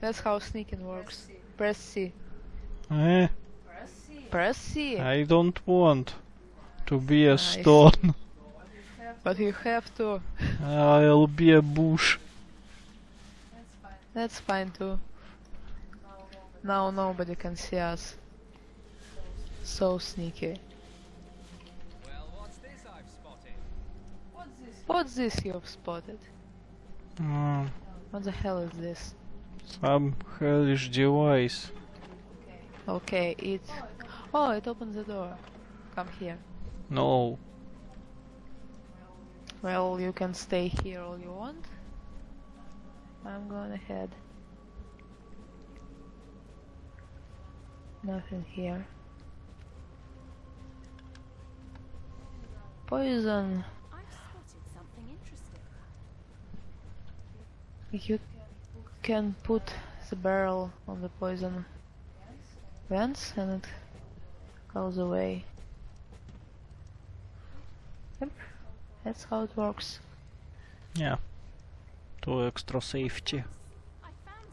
That's how sneaking works. Press C. Eh, Press C. I don't want to be a stone. But you have to. I'll be a bush. That's fine too. Now nobody can see us. So sneaky. Well, what's this I've spotted? What's this you've spotted? Mm, What the hell is this? Some hellish device. Okay, it. Oh, it opens the door. Come here. No. Well, you can stay here all you want. I'm going ahead. Nothing here. Poison. I've spotted something interesting. You can put the barrel on the poison vents and it goes away. Yep, that's how it works. Yeah. To extra safety. I found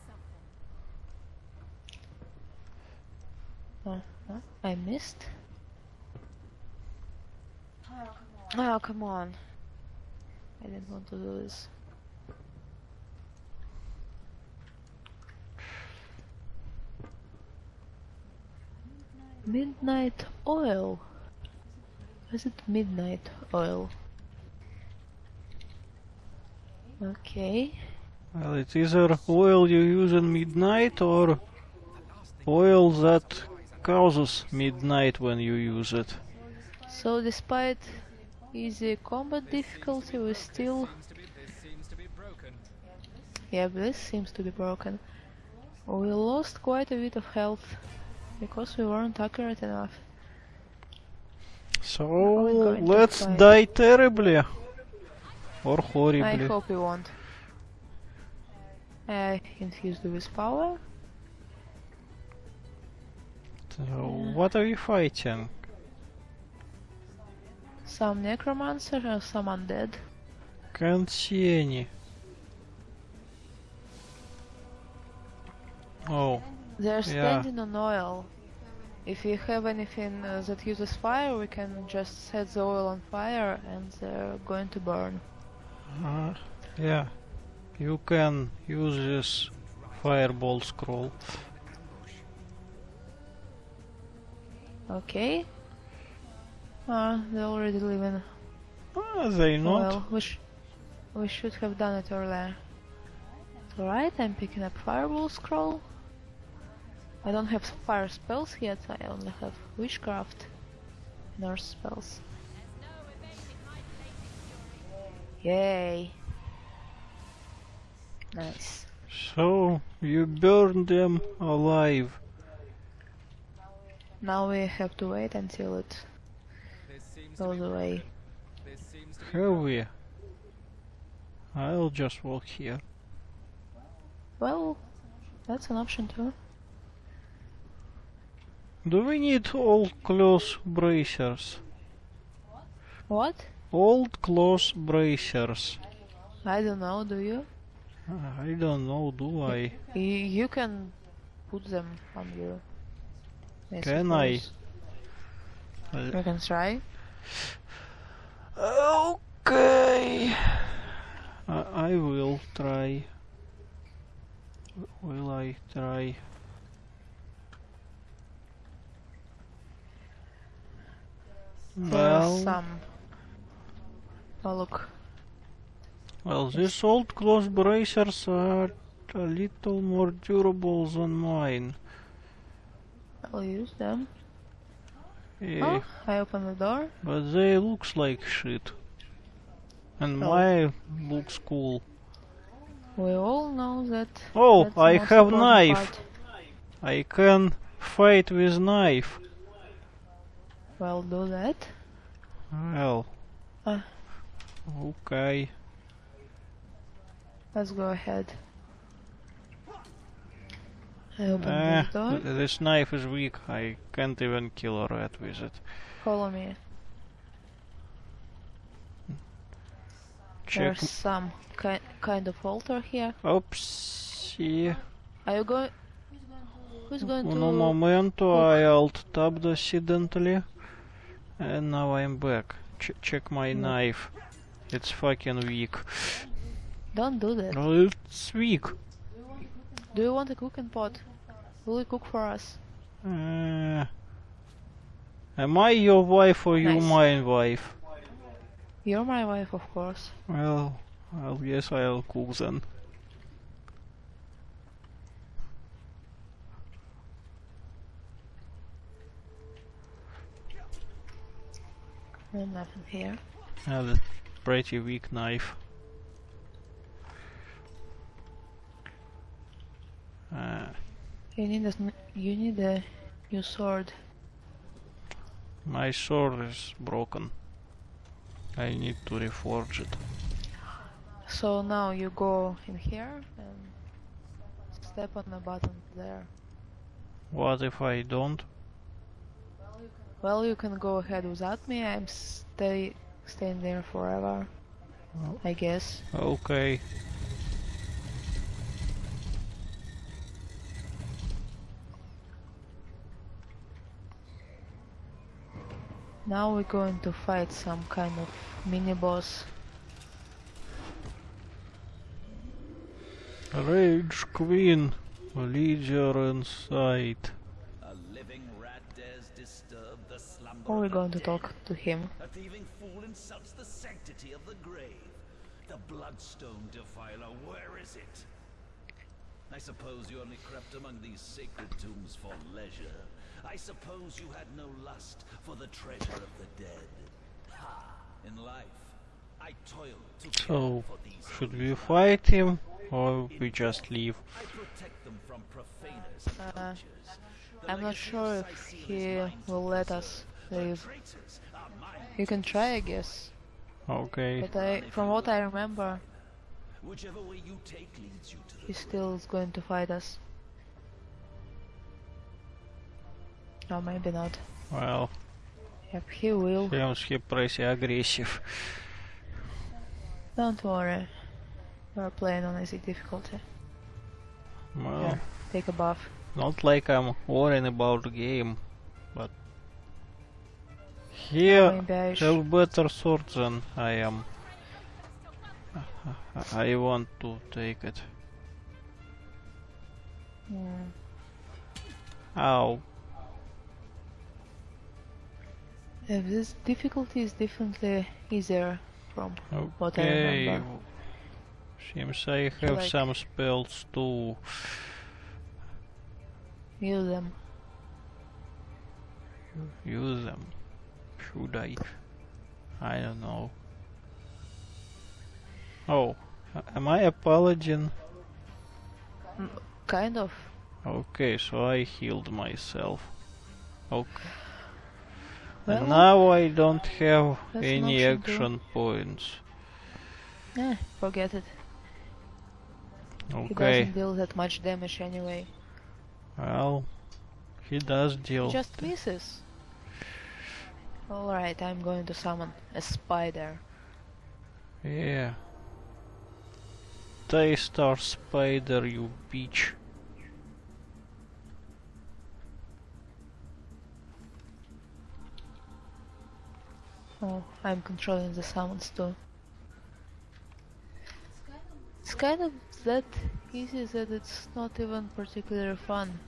something. Huh? I missed? Oh, come on. I didn't want to do this. Midnight oil. Is it midnight oil? Okay. Well, it's either oil you use in midnight or oil that causes midnight when you use it. So despite easy combat difficulty, we still Seems to be, this seems to be broken. Yeah, this seems to be broken. We lost quite a bit of health because we weren't accurate enough. So we're going to let's die terribly. Or horribly. I hope we won't. Uh, I infused with power. So what are you fighting? Some necromancer and some undead. Can't see any. Oh, They're Yeah. standing on oil. If we have anything uh, that uses fire, we can just set the oil on fire and they're going to burn. uh, yeah. You can use this fireball scroll. Okay. Ah, they're already leaving. Ah, they not. Well, we, sh- we should have done it earlier. Alright, I'm picking up Fireball Scroll. I don't have fire spells yet, I only have Witchcraft Earth spells. Yay! Nice. So you burn them alive. Now we have to wait until it This seems to goes away. This seems to be Have we? I'll just walk here. Well, that's an option too. Do we need old close bracers? What? Old close bracers. I don't know, do you? I don't know, do I? you can put them on you. Can I? You can try. Okay. I, I will try. Will I try? There are Well, some. Oh look, well, these old close bracers are a little more durable than mine. I'll use them. Yeah, Oh, I open the door. but they looks like shit. And Oh. my looks cool. We all know that. Oh, I have knife. part. I can fight with knife. Well, do that. Well. Ah. Okay. Let's go ahead. I open Eh, this door. th- this knife is weak. I can't even kill a rat with it. Follow me. Check. There's some ki- kind of altar here. Oopsie. Are you going? Who's going Un to? un momento I alt tabbed accidentally. And now I'm back. Ch check my Mm. knife. It's fucking weak. Don't do that. No, it's weak. Do you want a cooking pot? Will you cook for us? Uh, am I your wife or you my wife? You're my wife, of course. Well, I guess I'll cook then. No, nothing here. Yeah, that's pretty weak knife. Uh, You need a you need a new sword. my sword is broken. I need to reforge it. So now you go in here and step on the button there. What if I don't? Well, you can go ahead without me. I'm stay staying there forever. Oh. I guess. Okay. Now we're going to fight some kind of mini boss. Rage Queen, leader in Or we're going to talk to him. A thieving fool insults the sanctity of the grave. The bloodstone defiler, where is it? I suppose you only crept among these sacred tombs for leisure. I suppose you had no lust for the treasure of the dead. Ha! In life, So, should we fight him or we just leave? I protect them from profaners and Uh, I'm not sure if he will let us leave. traitors are mine You can try, I guess. Okay. But I, from what I remember, Whichever way you take leads you to the he still is going to fight us. Or maybe not. Well, Yep, he will. seems he pretty aggressive. Don't worry. We're playing on easy difficulty. Well, Here, take a buff. not like I'm worrying about the game, but here I have better sword than I am. I want to take it. Hmm. Ow. If this difficulty is definitely easier from What I Okay. remember. Seems I have Like- some spells too. use them. Use them. Should I? I don't know. Oh, am I a paladin? Mm, kind of. Okay, so I healed myself. Okay. Well, and now I don't have any action points. Eh, forget it. Okay. He doesn't deal that much damage anyway. well, he does He deal. just misses. Alright, I'm going to summon a spider. Yeah. Daystar Spider, you bitch. Oh, I'm controlling the summons too. It's kind of that easy that it's not even particularly fun.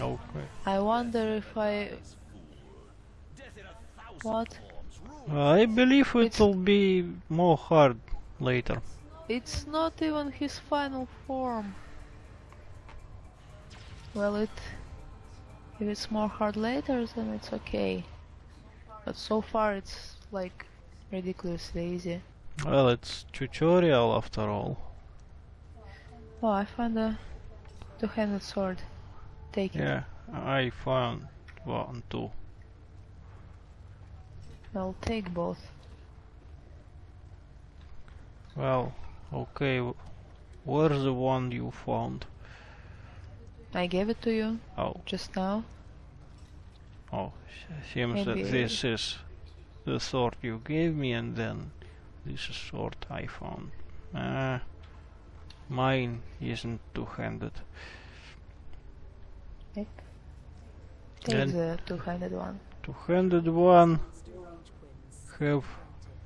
Okay. I wonder if I... Death in a thousand What? I believe it'll be more hard later. It's not even his final form. Well, it... If it's more hard later, then it's okay. But so far it's like ridiculously easy. Well, it's tutorial after all. Oh, I found a two-handed sword. Take it. Yeah, I found one too. I'll take both. Well, okay. Where's the one you found? I gave it to you Oh, just now. oh, seems that this is the sword you gave me, and then this is sword I found. Ah, mine isn't two-handed. Take And- the two-handed one. Two-handed one have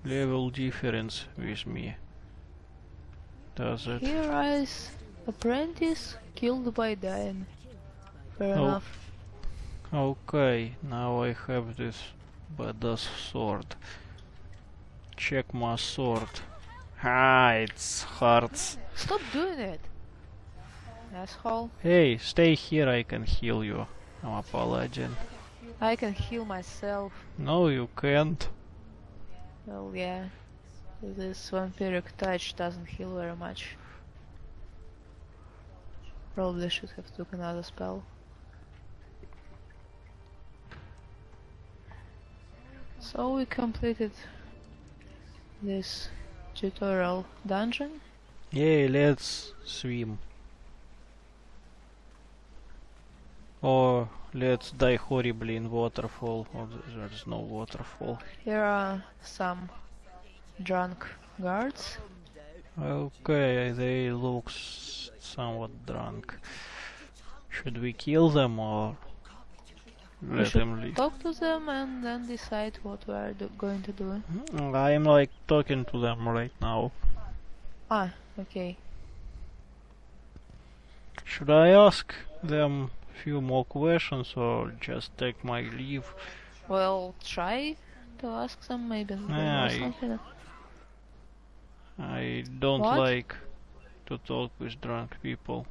level difference with me. Does it? Here is apprentice killed by Diane. Fair Oh. enough. Okay, now I have this badass sword. Check my sword. Ah, it's hearts. Stop doing it! Asshole. Hey, stay here, I can heal you. I'm a paladin. I can heal myself. No, you can't. Well, yeah. This vampiric touch doesn't heal very much. Probably should have took another spell. So we completed this tutorial dungeon. Yeah, let's swim. Or let's die horribly in waterfall. Or th- there's no waterfall. Here are some drunk guards. Okay, they look somewhat drunk. Should we kill them or We let them leave? talk to them and then decide what we are do- going to do. Mm, I'm like talking to them right now. Ah, okay. Should I ask them few more questions or just take my leave? Well, try to ask them maybe. Yeah, I- don't What? like to talk with drunk people.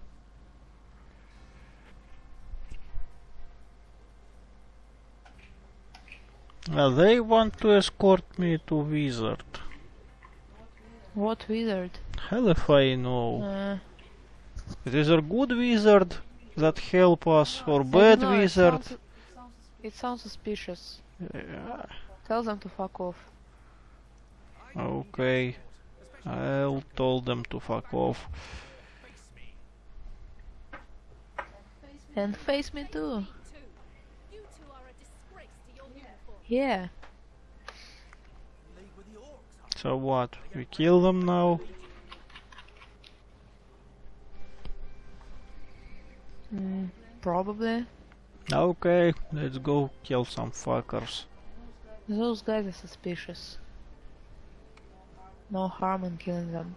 Well, they want to escort me to wizard. What wizard? Hell if I know. Uh, It is a good wizard that help us or bad it wizard. sounds- It sounds suspicious. Yeah, Tell them to fuck off. okay. I'll tell them to fuck off. And face me too. You two are a disgrace to your uniform. Yeah. So what? We kill them now? Mm, probably. Okay, let's go kill some fuckers. Those guys are suspicious. No harm in killing them.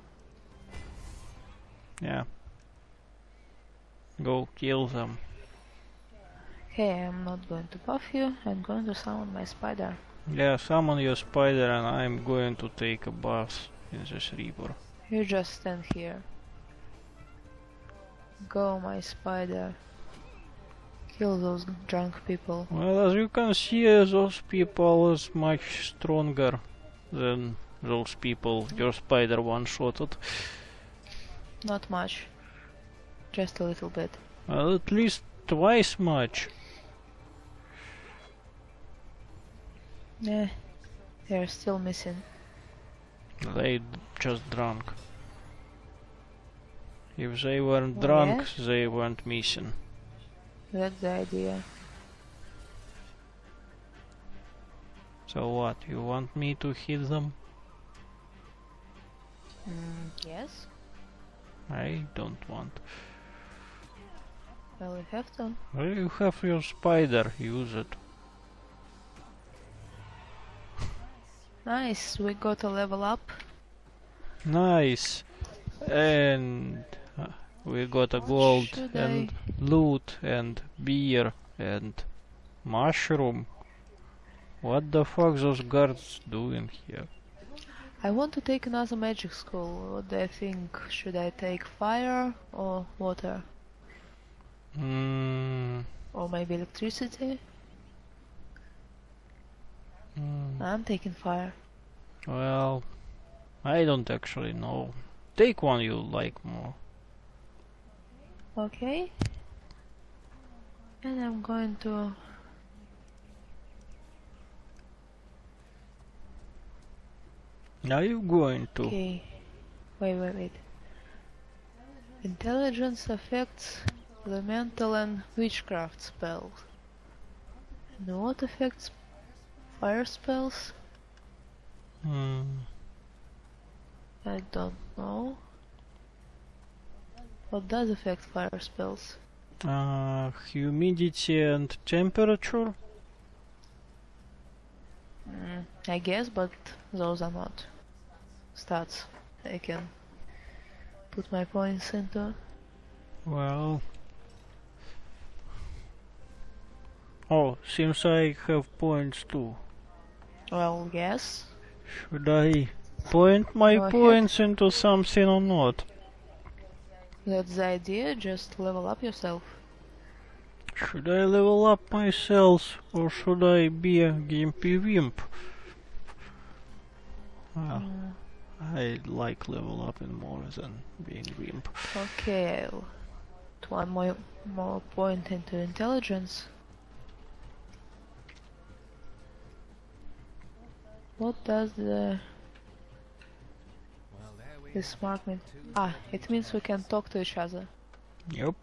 Yeah. Go kill them. Okay, I'm not going to buff you. I'm going to summon my spider. Yeah, summon your spider and I'm going to take a bath in this river. You just stand here. Go, my spider. Kill those drunk people. Well, as you can see, those people is much stronger than those people your spider one-shotted. Not much. Just a little bit. Well, at least twice much. Yeah. They're still missing. They d- just drunk. If they weren't Oh, drunk, they weren't missing. That's the idea. So what, you want me to hit them? Mm, yes. I don't want. Well, we have to. Well, you have your spider, use it. Nice. We got a level up. Nice. And uh, we got a gold and loot and beer and mushroom. What the fuck those guards doing here? I want to take another magic school. What do I think? Should I take fire or water? Mm, Or maybe electricity? mm, I'm taking fire. well, I don't actually know. Take one you like more. Okay. And I'm going to Are you going to? Okay. Wait, wait, wait. Intelligence affects the mental and witchcraft spells. And what affects fire spells? Hmm. I don't know. What does affect fire spells? Uh, humidity and temperature. Mm, I guess, but those are not stats I can put my points into. Well. Oh, seems I have points too. Well, yes. Should I point my Go ahead. points into something or not? That's the idea, just level up yourself. Should I level up myself or should I be a gimpy wimp? Well, Mm, I like level up in more than being wimp. okay, one more, more point into intelligence. What does the this mark mean? Ah, it means we can talk to each other. Yep.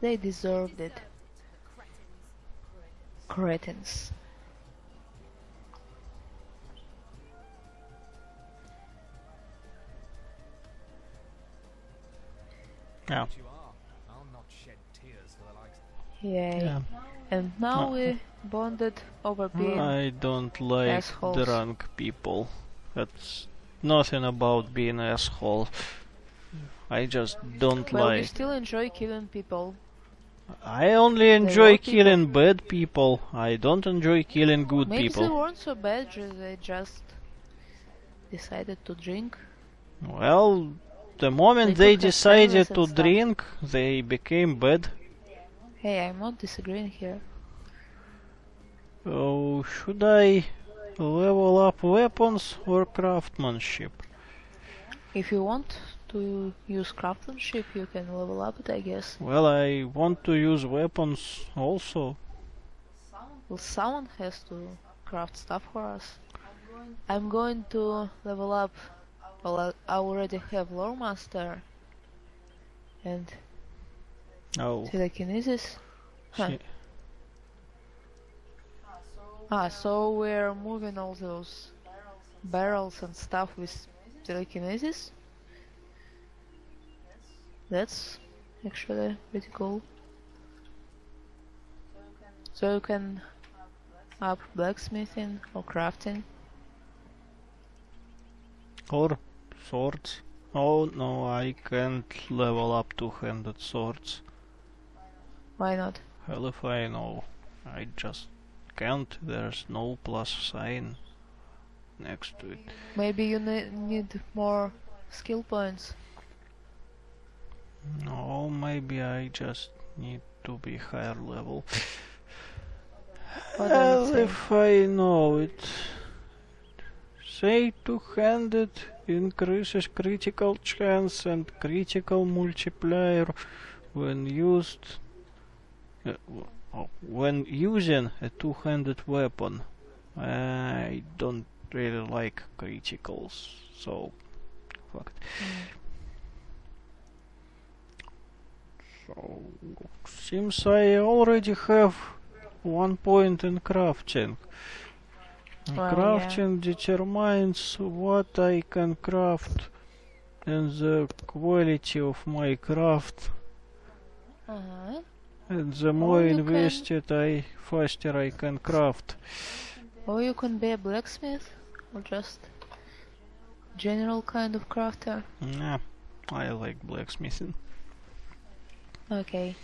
They deserved it. Cretins. Likes. Yay. yeah. And now No. we bonded over mm, being I don't like assholes. drunk people. That's nothing about being asshole. I just don't Well, we like. still enjoy killing people. I only enjoy were people- killing bad people. I don't enjoy killing good Maybe they weren't so bad, ju- they just decided to drink. Well, the moment They they decided to stuff. drink, they became bad. Hey, I'm not disagreeing here. Oh, should I level up weapons or craftsmanship? If you want to use craftsmanship, you can level up it, I guess. Well, I want to use weapons also. Well, someone has to craft stuff for us. I'm going to level up. Well, I already have Lore Master and Oh, telekinesis. Huh. Ah, so we're moving all those barrels and stuff with telekinesis? That's actually pretty cool. So you can up blacksmithing or crafting. or swords. Oh no, I can't level up two-handed swords. Why not? Hell if I know. I just can't. There's no plus sign next to it. Maybe you ne- need more skill points. No, maybe I just need to be higher level. Hell if I know it. Say two-handed increases critical chance and critical multiplier when used uh, oh, when using a two-handed weapon. I don't really like criticals, so fuck it. So seems I already have one point in crafting. Well, yeah. crafting determines what I can craft and the quality of my craft. Uh-huh. And the more invested I faster I can craft. Or you can be a blacksmith or just general kind of crafter. Nah, I like blacksmithing. Okay.